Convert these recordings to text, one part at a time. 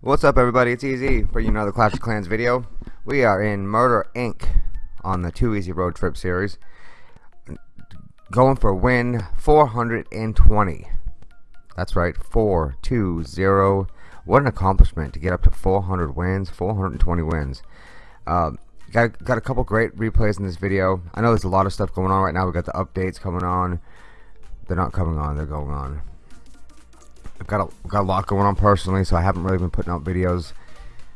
What's up everybody, it's Easy bringing another Clash of Clans video. We are in Murder Inc. on the Too Easy Road Trip series. Going for win 420. That's right, 420. What an accomplishment to get up to 400 wins, 420 wins. Um, got, got a couple great replays in this video. I know there's a lot of stuff going on right now. we got the updates coming on. They're not coming on, they're going on. I've got a, got a lot going on personally, so I haven't really been putting out videos.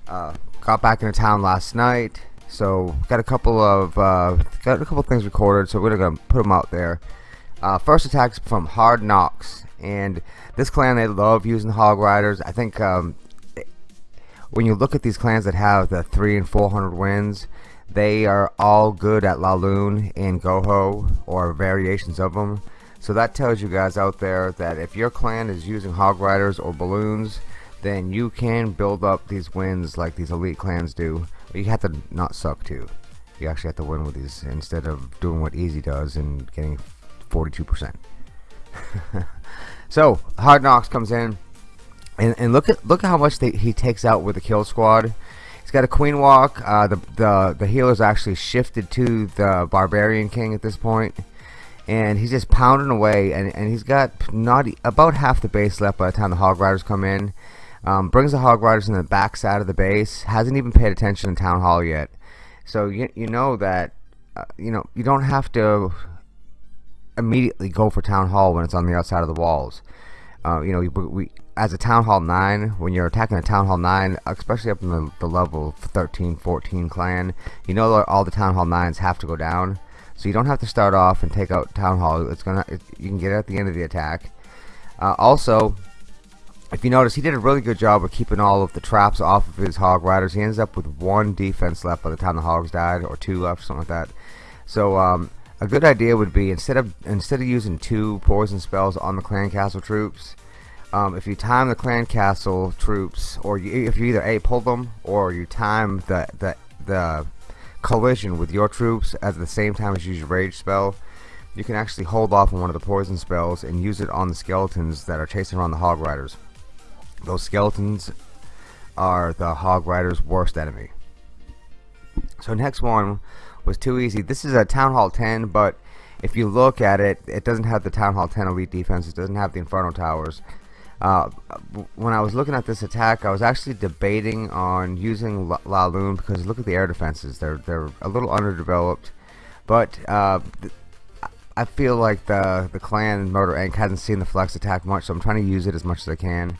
Uh, got back into town last night, so got a couple of uh, got a couple things recorded, so we're gonna put them out there. Uh, first attack's from Hard Knocks, and this clan they love using hog riders. I think um, when you look at these clans that have the three and four hundred wins, they are all good at Laloon and Goho or variations of them. So that tells you guys out there that if your clan is using hog riders or balloons, then you can build up these wins like these elite clans do. But you have to not suck too. You actually have to win with these instead of doing what Easy does and getting 42%. so Hard Knocks comes in, and, and look at look at how much they, he takes out with the kill squad. He's got a queen walk. Uh, the the the healer's actually shifted to the barbarian king at this point and he's just pounding away and, and he's got not about half the base left by the time the hog riders come in um, brings the hog riders in the back side of the base hasn't even paid attention in town hall yet so you, you know that uh, you know you don't have to immediately go for town hall when it's on the outside of the walls uh, you know we, we as a town hall 9 when you're attacking a town hall 9 especially up in the, the level 13 14 clan you know that all the town hall 9s have to go down so you don't have to start off and take out Town Hall. It's gonna it, you can get it at the end of the attack. Uh, also, if you notice, he did a really good job of keeping all of the traps off of his Hog Riders. He ends up with one defense left by the time the Hogs died, or two left, something like that. So um, a good idea would be instead of instead of using two poison spells on the clan castle troops, um, if you time the clan castle troops, or you, if you either a pull them or you time the the the collision with your troops at the same time as you use your rage spell, you can actually hold off on one of the poison spells and use it on the skeletons that are chasing around the hog riders. Those skeletons are the hog riders worst enemy. So next one was too easy. This is a Town Hall 10 but if you look at it it doesn't have the Town Hall 10 elite defense it doesn't have the Inferno Towers uh, when I was looking at this attack, I was actually debating on using Laloon because look at the air defenses. They're they're a little underdeveloped, but uh, I feel like the the clan Murder Inc hasn't seen the flex attack much, so I'm trying to use it as much as I can.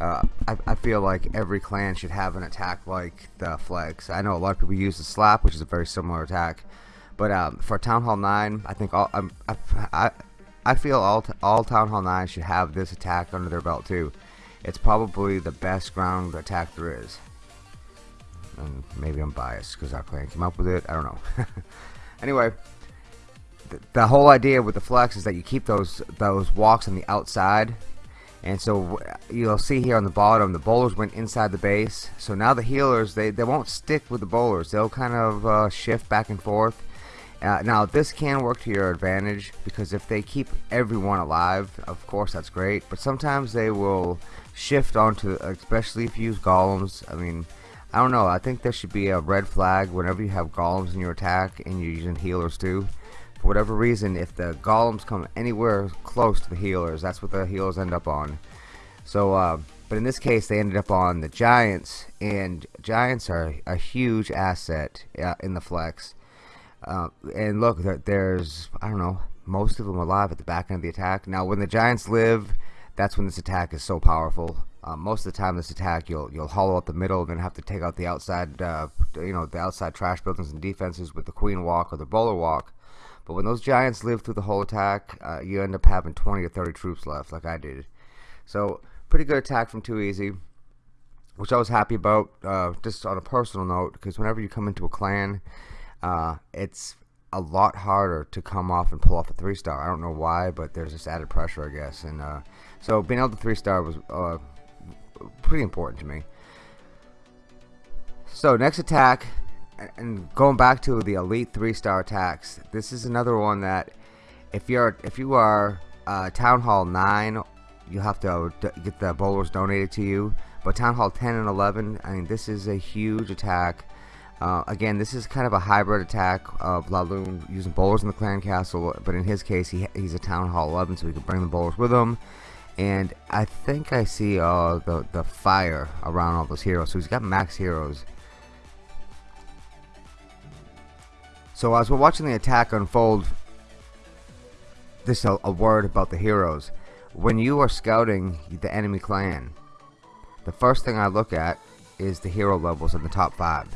Uh, I, I, feel like every clan should have an attack like the flex. I know a lot of people use the slap, which is a very similar attack, but um, for Town Hall 9, I think all, I, I, I feel all, all Town Hall 9 should have this attack under their belt too. It's probably the best ground attack there is. And maybe I'm biased because our clan came up with it. I don't know. anyway, the, the whole idea with the flex is that you keep those those walks on the outside. And so you'll see here on the bottom, the bowlers went inside the base. So now the healers, they, they won't stick with the bowlers. They'll kind of uh, shift back and forth. Uh, now this can work to your advantage because if they keep everyone alive of course that's great but sometimes they will shift onto especially if you use golems I mean I don't know I think there should be a red flag whenever you have golems in your attack and you're using healers too for whatever reason if the golems come anywhere close to the healers that's what the healers end up on so uh, but in this case they ended up on the giants and giants are a huge asset uh, in the flex uh, and look, there's, I don't know, most of them alive at the back end of the attack. Now, when the Giants live, that's when this attack is so powerful. Uh, most of the time, this attack, you'll you'll hollow out the middle, and then have to take out the outside, uh, you know, the outside trash buildings and defenses with the Queen Walk or the Bowler Walk. But when those Giants live through the whole attack, uh, you end up having 20 or 30 troops left, like I did. So, pretty good attack from Too Easy, which I was happy about, uh, just on a personal note, because whenever you come into a clan, uh, it's a lot harder to come off and pull off a three star. I don't know why, but there's this added pressure, I guess. And uh, So being able to three star was uh, pretty important to me. So next attack, and going back to the elite three star attacks, this is another one that if you're if you are uh, Town Hall 9, you have to get the bowlers donated to you. But Town Hall 10 and 11, I mean, this is a huge attack. Uh, again, this is kind of a hybrid attack of Laloon using bowlers in the clan castle, but in his case, he, he's a Town Hall 11, so he can bring the bowlers with him. And I think I see uh, the, the fire around all those heroes, so he's got max heroes. So as we're watching the attack unfold, this a, a word about the heroes. When you are scouting the enemy clan, the first thing I look at is the hero levels in the top 5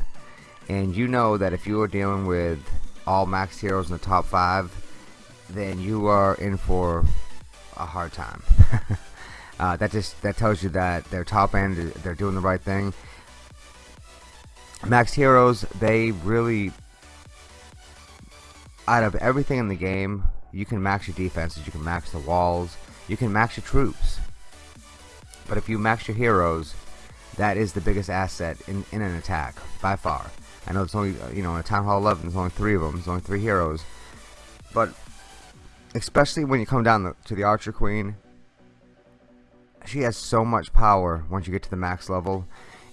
and you know that if you are dealing with all max heroes in the top 5 then you are in for a hard time. Uh, that just that tells you that their top end they're doing the right thing. Max heroes they really out of everything in the game you can max your defenses you can max the walls you can max your troops but if you max your heroes, that is the biggest asset in, in an attack, by far. I know it's only, uh, you know, in a Town Hall 11, there's only three of them, there's only three heroes. But, especially when you come down the, to the Archer Queen, she has so much power once you get to the max level.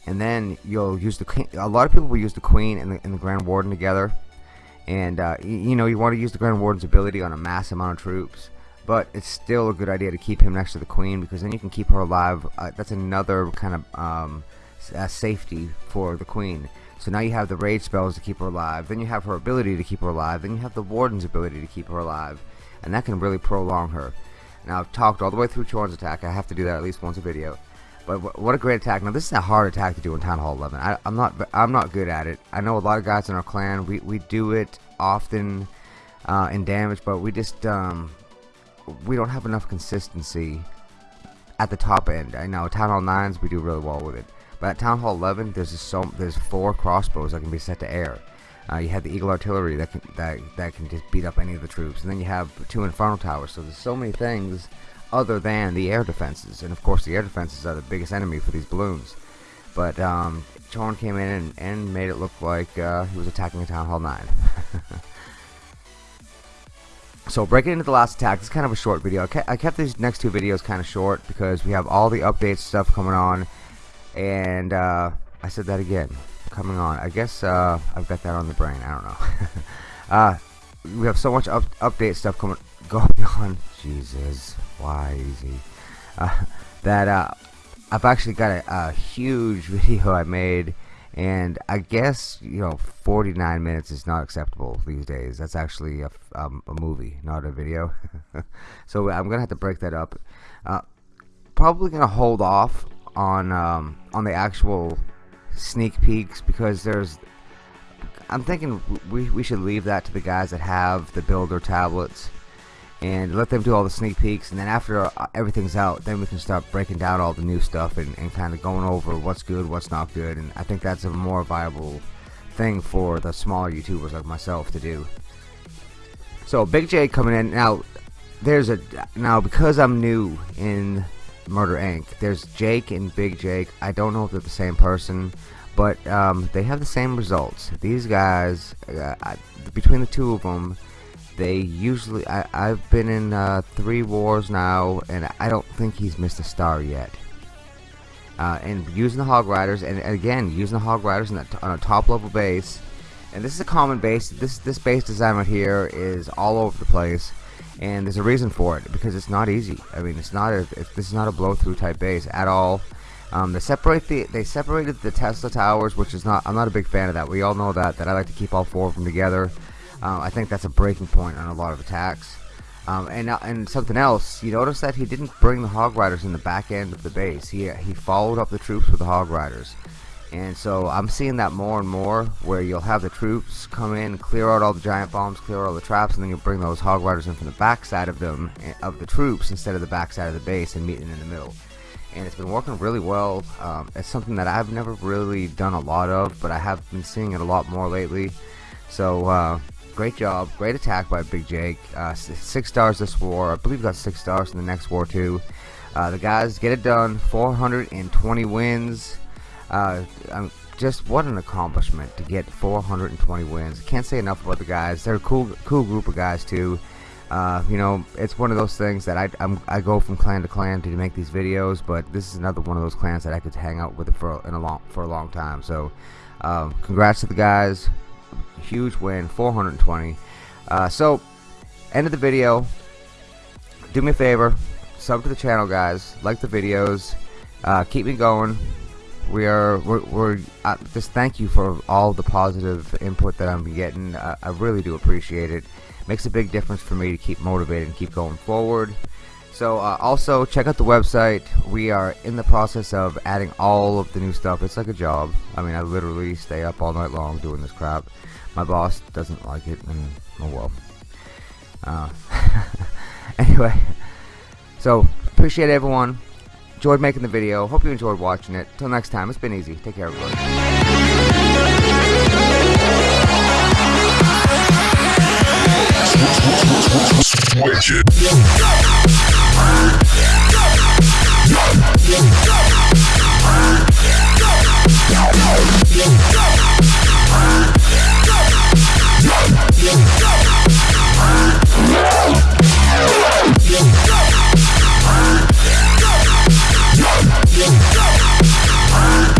And then you'll use the Queen, a lot of people will use the Queen and the, and the Grand Warden together. And, uh, you, know, you want to use the Grand Warden's ability on a mass amount of troops but it's still a good idea to keep him next to the queen because then you can keep her alive uh, that's another kind of um, uh, safety for the queen. So now you have the rage spells to keep her alive then you have her ability to keep her alive then you have the warden's ability to keep her alive and that can really prolong her. Now I've talked all the way through Chorn's attack I have to do that at least once a video but what a great attack now this is a hard attack to do in Town Hall 11 I, am not I'm not good at it I know a lot of guys in our clan we, we do it often uh, in damage but we just um, we don't have enough consistency at the top end. I know Town Hall 9s we do really well with it. But at Town Hall 11 there's just so there's four crossbows that can be set to air. Uh, you have the Eagle Artillery that can that that can just beat up any of the troops, and then you have two Inferno Towers. So there's so many things other than the air defenses, and of course the air defenses are the biggest enemy for these balloons. But um, Chorn came in and, and made it look like uh, he was attacking a Town Hall 9. so breaking into the last attack this is kind of a short video. I kept these next two videos kind of short because we have all the updates stuff coming on. And uh, I said that again. Coming on. I guess uh, I've got that on the brain. I don't know. Uh, we have so much up update stuff coming going on Jesus why easy uh, that uh, I've actually got a, a huge video I made and I guess you know 49 minutes is not acceptable these days. That's actually a, um, a movie not a video. So I'm gonna have to break that up. Uh, probably gonna hold off on um, on the actual sneak peeks because there's I'm thinking we, we should leave that to the guys that have the builder tablets and let them do all the sneak peeks and then after uh, everything's out then we can start breaking down all the new stuff and, and kind of going over what's good what's not good and I think that's a more viable thing for the smaller YouTubers like myself to do. So Big J coming in now there's a now because I'm new in Murder Inc there's Jake and Big Jake I don't know if they're the same person but um, they have the same results. These guys uh, between the two of them they usually I, I've been in uh, three wars now and I don't think he's missed a star yet. Uh, and using the hog riders and again using the hog riders on a top level base. And this is a common base. This this base design right here is all over the place. And there's a reason for it because it's not easy. I mean it's not a this is not a blow through type base at all. Um, they separate the they separated the Tesla towers which is not I'm not a big fan of that. We all know that that I like to keep all four of them together um, I think that's a breaking point on a lot of attacks. Um, and uh, and something else, you notice that he didn't bring the Hog Riders in the back end of the base. He he followed up the troops with the Hog Riders, and so I'm seeing that more and more, where you'll have the troops come in, clear out all the giant bombs, clear out all the traps, and then you'll bring those Hog Riders in from the back side of them eh, of the troops instead of the back side of the base and meeting in the middle. And it's been working really well. Um, it's something that I've never really done a lot of, but I have been seeing it a lot more lately. So. Uh, Great job. Great attack by Big Jake. Uh, six stars this war. I believe got six stars in the next war too. Uh, the guys get it done. 420 wins. Uh, um, just what an accomplishment to get 420 wins. Can't say enough about the guys. They're a cool, cool group of guys too. Uh, you know, it's one of those things that I I'm, i go from clan to clan to make these videos, but this is another one of those clans that I could hang out with for in a long for a long time. So, um, congrats to the guys. Huge win, 420. Uh, so, end of the video. Do me a favor, sub to the channel, guys. Like the videos. Uh, keep me going. We are we're, we're uh, just thank you for all the positive input that I'm getting. I really do appreciate it makes a big difference for me to keep motivated and keep going forward so uh, also check out the website. We are in the process of adding all of the new stuff. It's like a job. I mean I literally stay up all night long doing this crap. My boss doesn't like it and oh well. Uh, anyway so appreciate everyone. Enjoyed making the video. Hope you enjoyed watching it. Till next time it's been easy. Take care everybody Switch it. Go!